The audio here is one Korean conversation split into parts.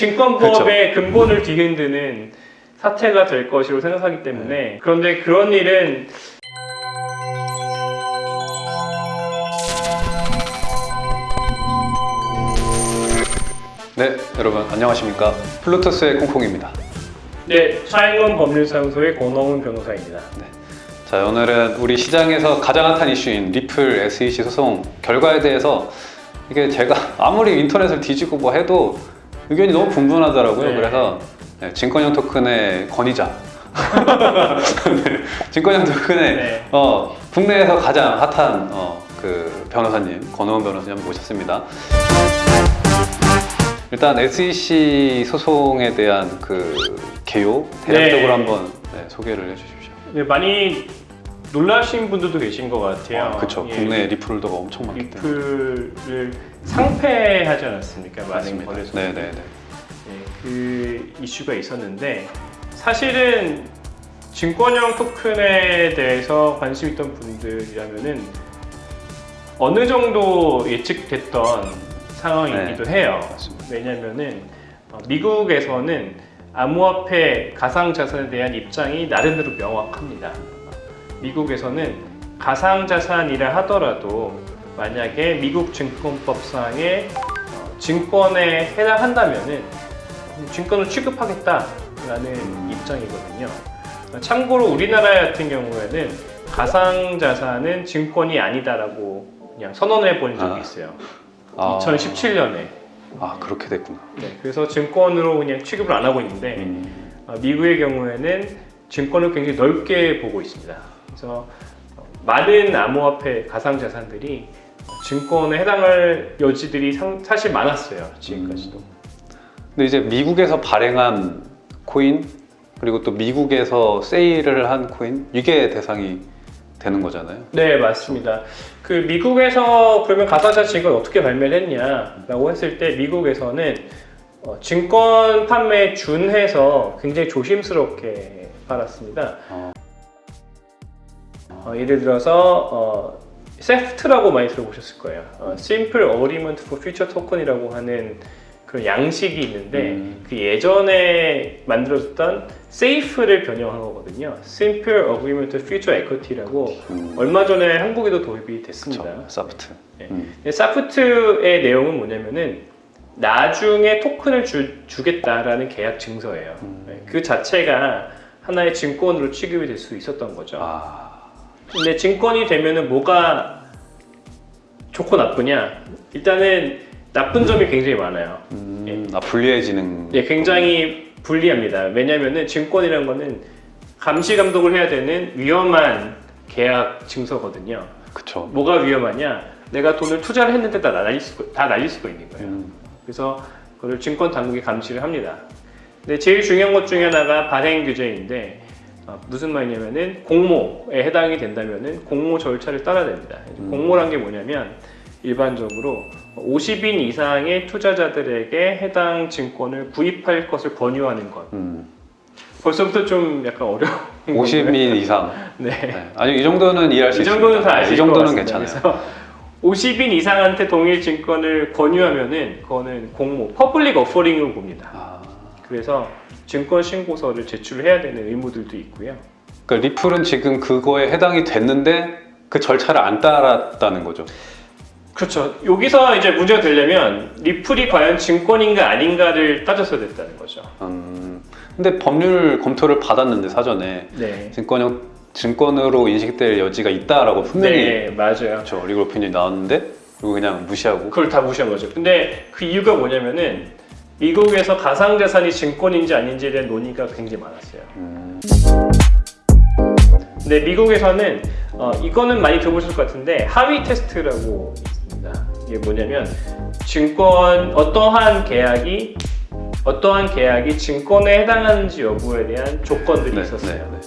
증권법의 근본을 뒤흔드는 사태가 될 것이라고 생각하기 때문에 그런데 그런 일은 네, 여러분 안녕하십니까? 플루토스의 콩콩입니다. 네 차영원 법률사무소의 권홍훈 변호사입니다. 자, 오늘은 우리 시장에서 가장 핫한 이슈인 리플 SEC 소송 결과에 대해서 이게 제가 아무리 인터넷을 뒤지고 뭐 해도 의견이 너무 분분하더라고요. 네. 그래서 네, 증권형 토큰의 권위자. 네, 증권형 토큰의 네. 어, 국내에서 가장 핫한 어, 그 변호사님 권호원 변호사님 모셨습니다. 일단 SEC 소송에 대한 그 개요 대략적으로 네. 한번 네, 소개를 해주십시오. 네, 많이 놀라신 분들도 계신 것 같아요. 아, 그쵸. 예, 국내 리플더가 엄청 많기 때문에. 리플을 상폐하지 않았습니까? 많은. 거래소. 네네네. 네, 그 이슈가 있었는데 사실은 증권형 토큰에 대해서 관심 있던 분들이라면은 어느 정도 예측됐던 상황이기도 해요. 네. 맞습니다. 왜냐면은 어, 미국에서는 암호화폐 가상자산에 대한 입장이 나름대로 명확합니다. 미국에서는 가상자산이라 하더라도 만약에 미국 증권법상의 어, 증권에 해당한다면은 증권을 취급하겠다라는 입장이거든요. 참고로 우리나라 같은 경우에는 가상자산은 증권이 아니다라고 그냥 선언해 본 적이 아. 있어요. 아, 2017년에. 아 그렇게 됐구나. 네, 그래서 증권으로 그냥 취급을 안 하고 있는데 음, 어, 미국의 경우에는 증권을 굉장히 넓게 보고 있습니다. 그래서 어, 많은 암호화폐 가상자산들이 증권에 해당할 여지들이 상- 사실 많았어요. 지금까지도. 근데 이제 미국에서 발행한 코인 그리고 또 미국에서 세일을 한 코인 이게 대상이 되는 거잖아요. 네, 맞습니다. 그 미국에서 그러면 가상자산 증권 어떻게 발매를 했냐 라고 했을 때 미국에서는 어, 증권 판매에 준해서 굉장히 조심스럽게 팔았습니다. 어. 어, 예를 들어서 어, 세프트라고 많이 들어보셨을 거예요. 어, Simple Agreement for Future Token이라고 하는 그런 양식이 있는데 음. 그 예전에 만들어졌던 SAFE를 변형한 거거든요. Simple Agreement for Future Equity라고 음, 얼마 전에 한국에도 도입이 됐습니다. 그쵸. 사프트. 네. 음, 사프트의 내용은 뭐냐면은 나중에 토큰을 주, 주겠다라는 계약 증서예요. 음. 네, 그 자체가 하나의 증권으로 취급이 될 수 있었던 거죠. 아, 근데 증권이 되면은 뭐가 좋고 나쁘냐? 일단은 나쁜 점이 굉장히 많아요. 음, 아 불리해지는. 예, 굉장히 불리합니다. 왜냐면은 증권이라는 거는 감시 감독을 해야 되는 위험한 계약 증서거든요. 그쵸. 뭐가 위험하냐? 내가 돈을 투자를 했는데 다 날릴 수, 다 날릴 수가 있는 거예요. 음, 그래서 그걸 증권 당국이 감시를 합니다. 근데 제일 중요한 것 중에 하나가 발행 규제인데 어, 무슨 말이냐면은 공모에 해당이 된다면은 공모 절차를 따라야 됩니다. 음. 공모란 게 뭐냐면 일반적으로 50인 이상의 투자자들에게 해당 증권을 구입할 것을 권유하는 것. 음. 벌써부터 좀 약간 어려운 50인 이상. 네. 네. 아니 이 정도는 이해할 수이 정도는. 다 아실 이 정도는. 괜찮아요. 그래서 50인 이상한테 동일 증권을 권유하면은 그거는 공모, public offering으로 봅니다. 아, 그래서 증권 신고서를 제출해야 되는 의무들도 있고요. 그러니까 리플은 지금 그거에 해당이 됐는데 그 절차를 안 따랐다는 거죠. 그렇죠. 여기서 이제 문제가 되려면 리플이 과연 증권인가 아닌가를 따졌어야 됐다는 거죠. 음, 근데 법률 검토를 받았는데 사전에 네. 증권형 증권으로 인식될 여지가 있다라고 분명히 네, 맞아요. 그렇죠 리그 오피니언이 나왔는데 이거 그냥 무시하고 그걸 다 무시한 거죠. 근데 그 이유가 뭐냐면은 미국에서 가상자산이 증권인지 아닌지에 대한 논의가 굉장히 많았어요. 음, 근데 미국에서는 어, 이거는 많이 들어보실 것 같은데 하위 테스트라고 있습니다. 이게 뭐냐면 증권 어떠한 계약이 어떠한 계약이 증권에 해당하는지 여부에 대한 조건들이 네, 있었어요. 네,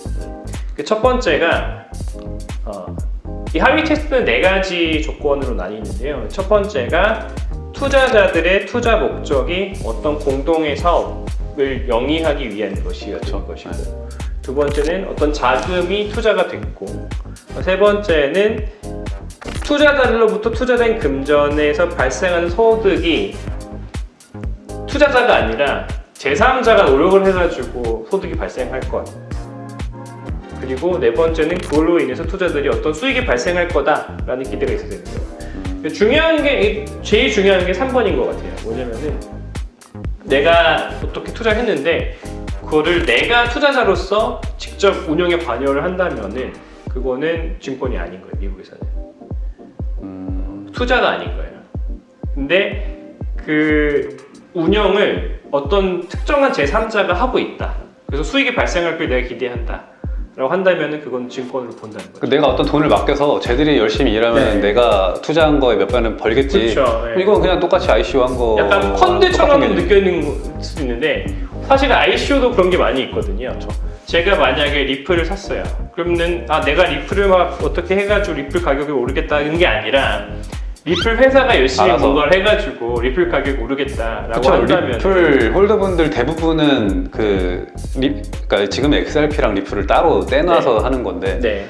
그첫 번째가 어, 이 하위 테스트는 네 가지 조건으로 나뉘는데요. 첫 번째가 투자자들의 투자 목적이 어떤 공동의 사업을 영위하기 위한 것이었던. 것이고 두 번째는 어떤 자금이 투자가 됐고 세 번째는 투자자들로부터 투자된 금전에서 발생하는 소득이 투자자가 아니라 제3자가 노력을 해가지고 소득이 발생할 것. 그리고 네 번째는 그걸로 인해서 투자들이 어떤 수익이 발생할 거다라는 기대가 있어야 되는 거예요. 중요한 게 제일 중요한 게 3번인 것 같아요. 뭐냐면은 내가 어떻게 투자를 했는데 그거를 내가 투자자로서 직접 운영에 관여를 한다면은 그거는 증권이 아닌 거예요. 미국에서는 음, 투자가 아닌 거예요. 근데 그 운영을 어떤 특정한 제3자가 하고 있다. 그래서 수익이 발생할 걸 내가 기대한다. 라고 한다면은 그건 증권으로 본다는 그 거죠. 내가 어떤 돈을 맡겨서 쟤들이 열심히 일하면 네. 내가 투자한 거에 몇 배는 벌겠지. 그렇죠. 예. 이건 그냥 똑같이 ICO 한 거. 약간 펀드처럼. 느껴지는 수도 있는데 사실 ICO도 그런 게 많이 있거든요. 제가 만약에 리플을 샀어요. 그러면은 아 내가 리플을 막 어떻게 해가지고 리플 가격이 오르겠다는 게 아니라 리플 회사가 열심히 알아서. 뭔가를 해가지고 리플 가격이 오르겠다라고 그쵸 한다면 리플 holder분들 대부분은 그 리, 그러니까 지금 XRP랑 리플을 따로 떼놔서 하는 건데 네.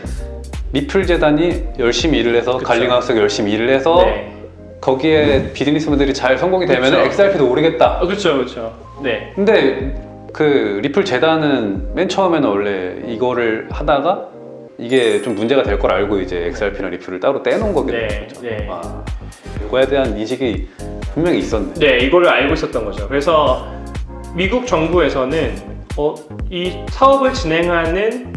리플 재단이 열심히 일을 해서. 갈링하우스가 열심히 일을 해서 네. 거기에 비즈니스분들이 잘 성공이 되면 그쵸. XRP도 오르겠다. 어, 그렇죠, 그렇죠. 네. 근데 그 리플 재단은 맨 처음에는 원래 이거를 하다가 이게 좀 문제가 될 걸 알고 이제 XRP랑 리플을 따로 떼놓은 거거든요. 네, 네. 아, 이거에 대한 인식이 분명히 있었네. 네, 이거를 알고 있었던 거죠. 그래서 미국 정부에서는 어, 이 사업을 진행하는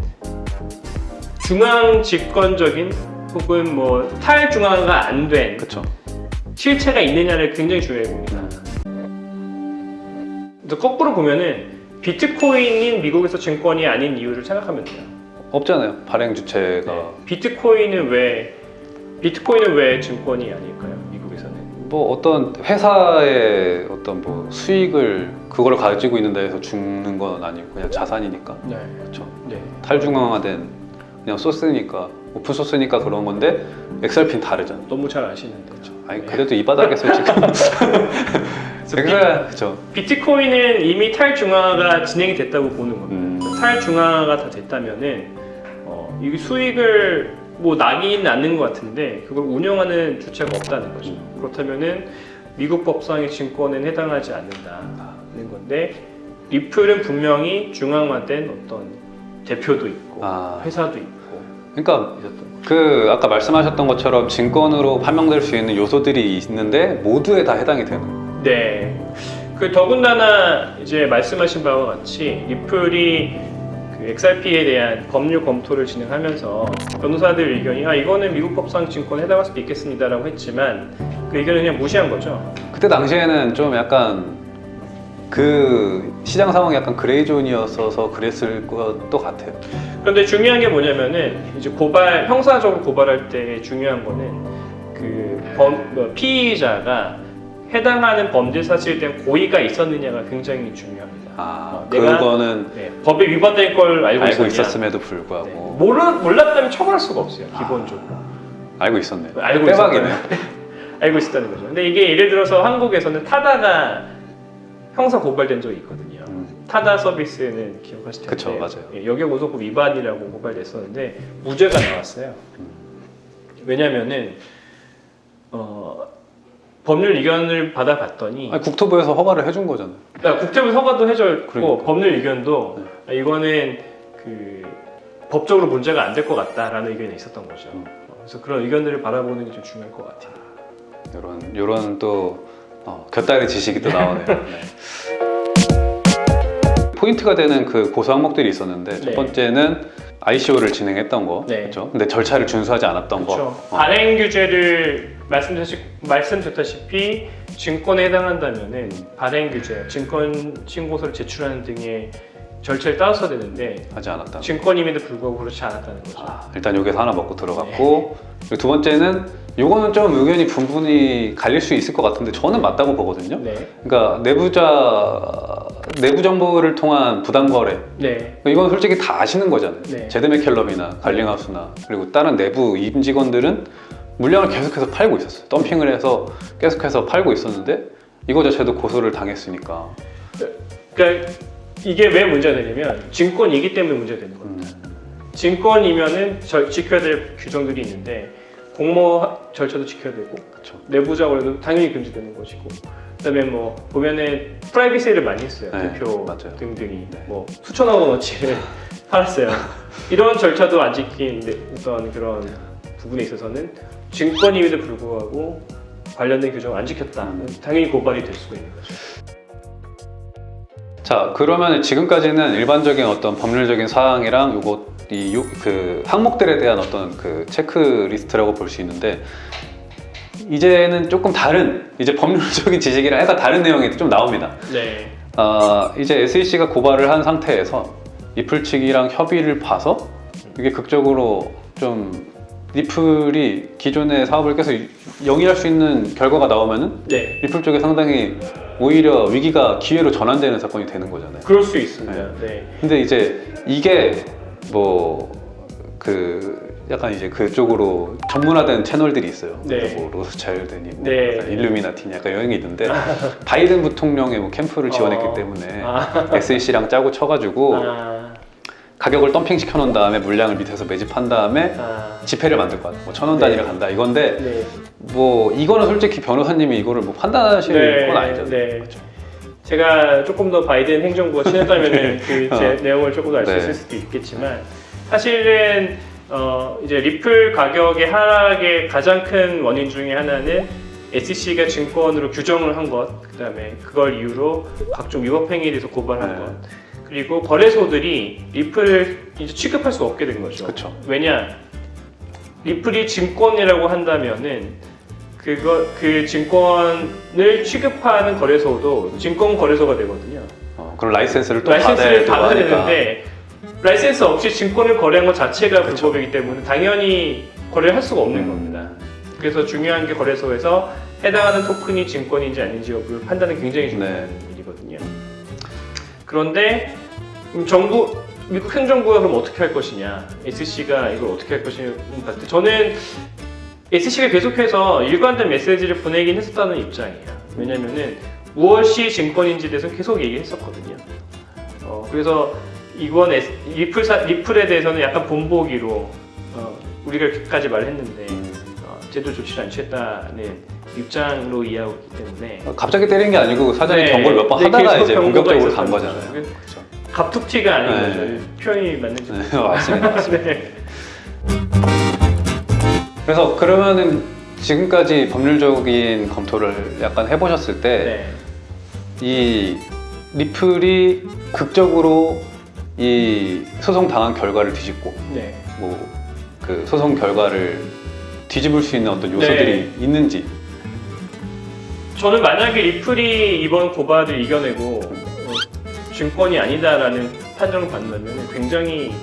중앙 집권적인 혹은 뭐 탈중앙화가 안 된. 실체가 있느냐를 굉장히 중요해 봅니다. 그래서 거꾸로 보면은 비트코인인 미국에서 증권이 아닌 이유를 생각하면 돼요. 없잖아요. 발행 주체가 네. 비트코인은 왜 비트코인은 왜 증권이 아닐까요? 미국에서는. 뭐 어떤 회사의 어떤 뭐 수익을 그걸 가지고 있는 데에서 주는 건 아니고 그냥 자산이니까 네. 그렇죠. 네. 탈중앙화된 그냥 소스니까 오픈 소스니까 그런 건데 XRP는 다르잖아. 너무 잘 아시는데. 아니 그래도 이 바닥에서 지금 그래 그렇죠. 비트코인은 이미 탈중앙화가 진행이 됐다고 보는 겁니다. 음, 탈중앙화가 다 됐다면은 어, 이 수익을 뭐 나긴 않는 것 같은데 그걸 운영하는 주체가 없다는 거죠. 그렇다면은 미국 법상의 증권은 해당하지 않는다는 건데 리플은 분명히 중앙화된 어떤 대표도 있고 아 회사도 있고 그러니까. 그 아까 말씀하셨던 것처럼 증권으로 판명될 수 있는 요소들이 있는데 모두에 다 해당이 되는. 거예요. 네. 그 더군다나 이제 말씀하신 바와 같이 리플이 그 XRP에 대한 법률 검토를 진행하면서 변호사들 의견이 아 이거는 미국 법상 증권에 해당할 수도 있겠습니다라고 했지만 그 의견을 그냥 무시한 거죠. 그때 당시에는 좀 약간 그 시장 상황이 약간 그레이존이었어서 그랬을 것도 같아요. 그런데 중요한 게 뭐냐면은 이제 고발 형사적으로 고발할 때 중요한 거는 그 범, 뭐 피의자가 해당하는 범죄 사실에 대한 고의가 있었느냐가 굉장히 중요합니다. 아 어, 내가- 그거는 네, 법에 위반될 걸 알고, 알고? 있었음에도 네. 불구하고 모르, 몰랐다면 처벌할 수가 없어요. 기본적으로. 알고 있었네. 알고 대박이네. 알고 있었다는 거죠. 근데 이게 예를 들어서 한국에서는 타다가 형사 고발된 적이 있거든요. 음, 타다 서비스는 기억하실 텐데 그쵸, 맞아요. 예, 여객고소법 위반이라고 고발됐었는데 무죄가 나왔어요. 왜냐면은 어, 법률 의견을 받아봤더니 아니, 국토부에서 허가를 해준 거잖아요. 아, 국토부 허가도 해줬고 그러니까. 법률 의견도 아, 이거는 그 법적으로 문제가 안 될 것 같다라는 의견이 있었던 거죠. 음. 어, 그래서 그런 의견들을 바라보는 게 좀 중요할 것 같아요. 이런 이런 또 어, 곁다리 지식이 또 나오네요. 네. 포인트가 되는 그 고소 항목들이 있었는데 네. 첫 번째는 ICO를 진행했던 거, 네. 그렇죠? 근데 절차를 준수하지 않았던 그렇죠. 거. 어. 발행 규제를 말씀드렸, 말씀드렸다시피 증권에 해당한다면은 발행 규제, 증권 신고서를 제출하는 등의 절차를 따라서야 되는데 하지 않았다. 증권임에도 불구하고 그렇지 않았다는 거죠. 아, 일단 여기서 하나 먹고 들어갔고 그리고 두 번째는 요거는 좀 의견이 분분히 갈릴 수 있을 것 같은데 저는 맞다고 보거든요. 네, 그러니까 내부자 내부 정보를 통한 부당 거래 네, 이건 솔직히 다 아시는 거잖아요. 네. 제드 맥켈럼이나 갈링하우스나 그리고 다른 내부 임직원들은 물량을 계속해서 팔고 있었어요. 덤핑을 해서 계속해서 팔고 있었는데 이거 자체도 고소를 당했으니까. 그러니까 이게 왜 문제가 되냐면 증권이기 때문에 문제가 되는 겁니다. 음, 증권이면은 저- 지켜야 될 규정들이 있는데 공모 하- 절차도 지켜야 되고 그렇죠. 내부자 거래도 당연히 금지되는 것이고 그다음에 뭐 보면은 프라이빗세일을 많이 했어요. 네, 대표 맞아요. 등등이 네. 뭐 수천억 원어치를 팔았어요. 이런 절차도 안 지킨 데- 어떤 그런 부분에 있어서는 증권임에도 불구하고 관련된 규정을 안 지켰다. 음. 당연히 고발이 될 수가 있는 거죠. 자 그러면 지금까지는 일반적인 어떤 법률적인 사항이랑 요거 이그 항목들에 대한 어떤 그 체크리스트라고 볼 수 있는데 이제는 조금 다른 이제 법률적인 지식이랑 약간 다른 내용이 좀 나옵니다. 네. 아 이제 SEC가 고발을 한 상태에서 측이랑 협의를 봐서 이게 극적으로 좀 리플이 기존의 사업을 계속 영위할 수 있는 결과가 나오면은 네. 리플 쪽에 상당히 오히려 위기가 기회로 전환되는 사건이 되는 거잖아요. 그럴 수 있습니다. 네. 근데 이제 이게 뭐 그 약간 이제 그쪽으로 전문화된 채널들이 있어요. 네. 뭐 로스차일드니, 뭐 네. 일루미나티니 약간 이런 게 있는데 바이든 부통령의 뭐 캠프를 지원했기 어. 때문에 아. SEC랑 짜고 쳐가지고 아, 가격을 덤핑 시켜 놓은 다음에 물량을 밑에서 매집한 다음에 아, 지폐를 만들 것 같아. 뭐천 원 네. 단위로 간다. 이건데 네. 뭐 이거는 솔직히 변호사님이 이거를 뭐 판단하실 네, 건 아니잖아요. 네. 그렇죠. 제가 조금 더 바이든 행정부가 친했다면 그제 어. 내용을 조금 더 알수 네. 있을 수도 있겠지만 사실은 어, 이제 리플 가격의 하락의 가장 큰 원인 중에 하나는 SEC가 증권으로 규정을 한 것, 그 다음에 그걸 이유로 각종 위법 행위에 대해서 고발한 네. 것, 그리고 거래소들이 리플을 이제 취급할 수 없게 된 거죠. 그쵸. 왜냐? 리플이 증권이라고 한다면은 그거 그 증권을 취급하는 거래소도 증권 거래소가 되거든요. 어, 그럼 라이센스를 또 라이센스를 받아야. 되는데 라이센스 없이 증권을 거래한 것 자체가 그쵸. 불법이기 때문에 당연히 거래를 할 수가 없는 음. 겁니다. 그래서 중요한 게 거래소에서 해당하는 토큰이 증권인지 아닌지 여부를 판단은 굉장히 중요한 네. 그런데 음, 정부 미국 행정부가 그럼 어떻게 할 것이냐, SEC가 이걸 어떻게 할 것이냐 봤을 때 저는 SEC가 계속해서 일관된 메시지를 보내긴 했었다는 입장이에요. 왜냐면은 무엇이 증권인지에 대해서 계속 얘기했었거든요. 어, 그래서 이번 리플 사, 리플에 대해서는 약간 본보기로 어, 우리가 이렇게까지 말했는데 음. 어, 제도 조치를 안 취했다는 입장으로 이해하고 있기 때문에 갑자기 때린 게 아니고 사전에 네. 경고를 몇번 네, 하다가 이제 본격적으로 간 거잖아요. 그렇죠. 갑툭튀가 아닌 네. 거죠. 표현이 맞는지 네, 맞습니다. 네. 그래서 그러면은 지금까지 법률적인 검토를 약간 해보셨을 때 네. 이 리플이 극적으로 이 소송 당한 결과를 뒤집고 네. 뭐그 소송 결과를 뒤집을 수 있는 어떤 요소들이 네. 있는지 저는 만약에 리플이 이번 고발을 이겨내고 어, 증권이 아니다라는 판정을 받는다면 굉장히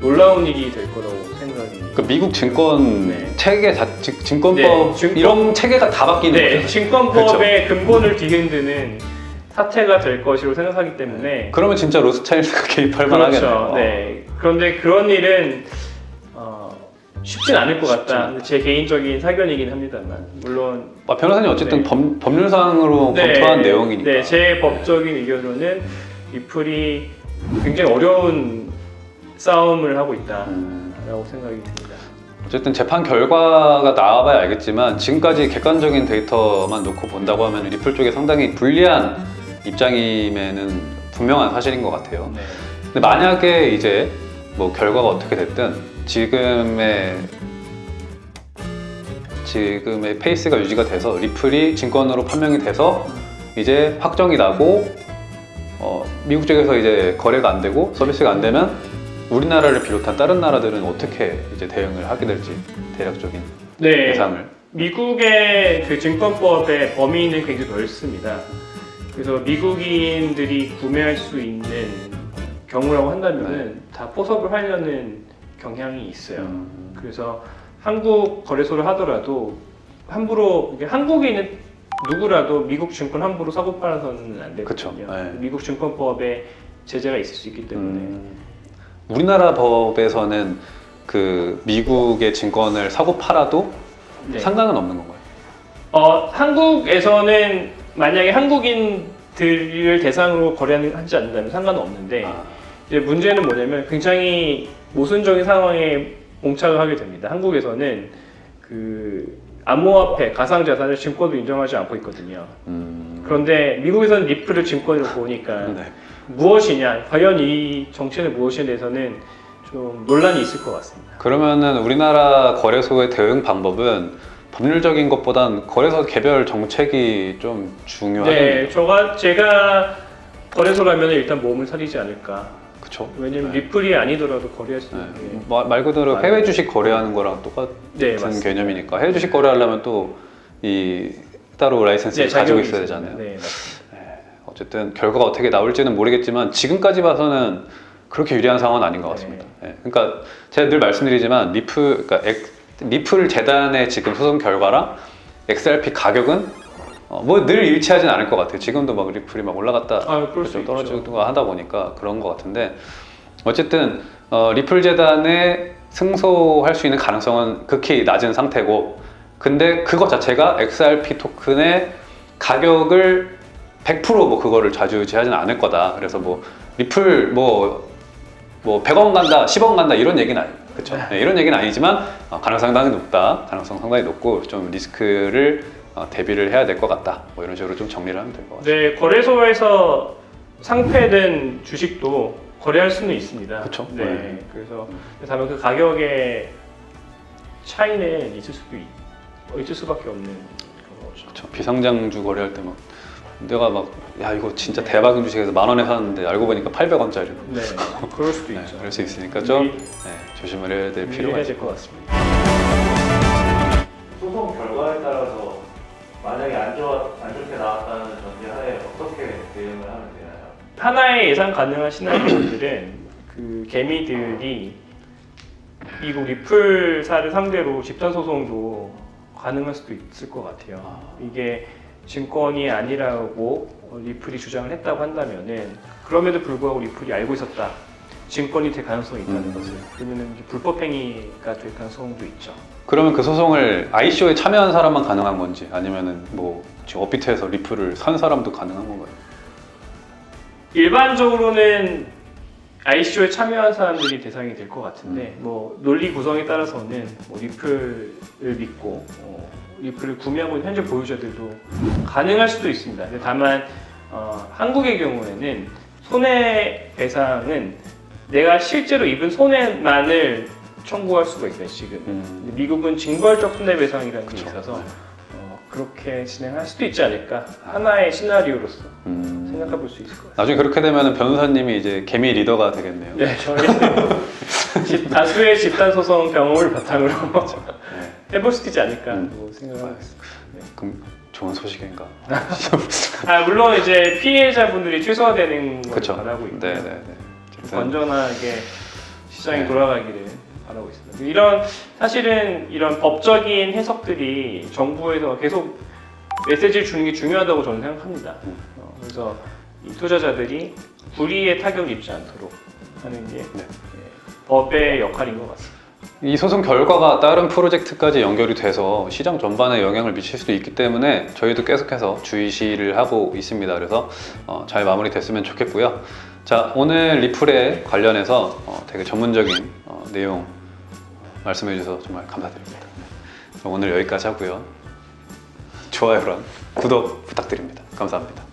놀라운 일이 될 거라고 생각이 그 미국 증권 네. 체계 자, 증- 증권법 네, 증권- 이런 체계가 다 바뀌는 네, 거잖아요. 증권법의 근본을 뒤흔드는 사태가 될 것이라고 생각하기 때문에 그러면 진짜 로스차일드가 개입할 만하겠네요. 그렇죠. 네. 그런데 그런 일은 어, 쉽진 않을 것 같다. 제 개인적인 사견이긴 합니다만 물론 아, 변호사님 어쨌든 네. 법, 법률상으로 검토한 내용이니까. 네, 제 법적인 의견으로는 리플이 굉장히 어려운 싸움을 하고 있다라고 음, 생각이 듭니다. 어쨌든 재판 결과가 나와봐야 알겠지만 지금까지 객관적인 데이터만 놓고 본다고 하면 리플 쪽에 상당히 불리한 입장임에는 분명한 사실인 것 같아요. 네. 근데 만약에 이제 뭐 결과가 어떻게 됐든 지금의 지금의 페이스가 유지가 돼서 리플이 증권으로 판명이 돼서 이제 확정이 나고 어, 미국 쪽에서 이제 거래가 안 되고 서비스가 안 되면 우리나라를 비롯한 다른 나라들은 어떻게 이제 대응을 하게 될지 대략적인 네. 예상을 미국의 그 증권법의 범위는 굉장히 넓습니다. 그래서 미국인들이 구매할 수 있는 경우라고 한다면 은 다 포섭을 하려는 경향이 있어요. 음, 그래서 한국 거래소를 하더라도 함부로 이게 한국인은 누구라도 미국 증권 함부로 사고 팔아서는 안. 되거든요. 네. 미국 증권법에 제재가 있을 수 있기 때문에 음, 우리나라 법에서는 그 미국의 증권을 사고 팔아도 네. 상관은 없는 건가요? 어, 한국에서는 만약에 한국인들을 대상으로 거래하지 않는다면 상관은 없는데 아, 이제 문제는 뭐냐면 굉장히 모순적인 상황에 봉착을 하게 됩니다. 한국에서는 그 암호화폐, 가상자산을 증권도 인정하지 않고 있거든요. 음, 그런데 미국에서는 리플을 증권으로 보니까 네. 무엇이냐, 과연 이 정책은 무엇에 대해서는 좀 논란이 있을 것 같습니다. 그러면은 우리나라 거래소의 대응 방법은 법률적인 것보단 거래소 개별 정책이 좀 중요하겠네요. 네, 저가 제가 거래소라면 일단 몸을 사리지 않을까. 그렇죠. 왜냐면 네. 리플이 아니더라도 거래할 수 네. 있는 게. 마- 말 그대로 맞아요. 해외 주식 거래하는 거랑 똑같은 네. 개념이니까 해외 주식 거래하려면 또 이 따로 라이센스를 가지고 자격이 있어야. 되잖아요. 네. 어쨌든 결과가 어떻게 나올지는 모르겠지만 지금까지 봐서는 그렇게 유리한 상황은 아닌 것 같습니다. 예, 그러니까 제가 늘 말씀드리지만 리프, 그러니까 엑- 리플 재단의 지금 소송 결과랑 XRP 가격은 어, 뭐늘 일치하진 않을 것 같아요. 지금도 막 리플이 막 올라갔다 아, 좀. 떨어지고 하다 보니까 그런 것 같은데 어쨌든 어, 리플 재단에 승소할 수 있는 가능성은 극히 낮은 상태고 근데 그것 자체가 XRP 토큰의 가격을 100%뭐 그거를 좌지우지하지는 않을 거다. 그래서 뭐 리플 뭐, 뭐 100원 간다, 10원 간다 이런 얘기는 아니에요. 그렇죠? 이런 얘기는 아니지만 어, 가능성 상당히 높다. 가능성 상당히 높고 좀 리스크를 어, 대비를 해야 될 것 같다. 뭐 이런 식으로 좀 정리를 하면 될 것 같아요. 네, 거래소에서 상패된 주식도 거래할 수는 있습니다. 그쵸. 네, 네. 그래서 다만 그 가격의 차이는 있을 수도 있, 있을 수밖에 없는 그런 거죠. 그렇죠. 비상장주 거래할 때막 내가 막 야 이거 진짜 대박인 주식에서 만 원에 샀는데 알고 보니까 800원짜리. 네, 그럴 수도 네, 있죠. 그럴 수 있으니까 좀 미- 네, 조심을 해야 될 필요가 있을 될 것. 같습니다. 하나의 예상 가능한 시나리오들은 그 개미들이 미국 리플사를 상대로 집단 소송도 가능할 수도 있을 것 같아요. 아. 이게 증권이 아니라고 어, 리플이 주장을 했다고 한다면은 그럼에도 불구하고 리플이 알고 있었다. 증권이 될 가능성이 있다는 음. 것을 그러면은 이제 불법 행위가 될 가능성도 있죠. 그러면 그 소송을 ICO에 참여한 사람만 가능한 건지 아니면은 뭐 업비트에서 리플을 산 사람도 가능한 건가요? 일반적으로는 ICO에 참여한 사람들이 대상이 될 것 같은데 뭐 논리 구성에 따라서는 뭐 리플을 믿고 어, 리플을 구매하고 있는 현재 보유자들도 가능할 수도 있습니다. 다만 어, 한국의 경우에는 손해배상은 내가 실제로 입은 손해만을 청구할 수가 있어요 지금. 음. 미국은 징벌적 손해배상이라는 게 그쵸. 있어서 어, 그렇게 진행할 수도 있지 않을까 하나의 시나리오로서 음. 생각해 볼 수 있을 것 같아요. 나중에 그렇게 되면 변호사님이 이제 개미 리더가 되겠네요. 네, 저희는 집- 다수의 집단 소송 경험을 바탕으로 네. 해볼 수 있지 않을까 음. 뭐 생각하고 있습니다. 그럼 좋은 소식인가? 아 물론 이제 피해자분들이 최소화되는 걸. 바라고 있고 네, 네, 네. 건전하게 시장이 네. 돌아가기를 바라고 있습니다. 이런 사실은 이런 법적인 해석들이 정부에서 계속 메시지를 주는 게 중요하다고 저는 생각합니다. 음. 어, 그래서 이 투자자들이 불이의 타격을 입지 않도록 하는 게 네. 예, 법의 역할인 것 같습니다. 이 소송 결과가 다른 프로젝트까지 연결이 돼서 시장 전반에 영향을 미칠 수도 있기 때문에 저희도 계속해서 주의시를 하고 있습니다. 그래서 어, 잘 마무리됐으면 좋겠고요. 자 오늘 리플에 관련해서 어, 되게 전문적인 어, 내용 말씀해 주셔서 정말 감사드립니다. 오늘 여기까지 하고요. 좋아요랑 구독 부탁드립니다. 감사합니다.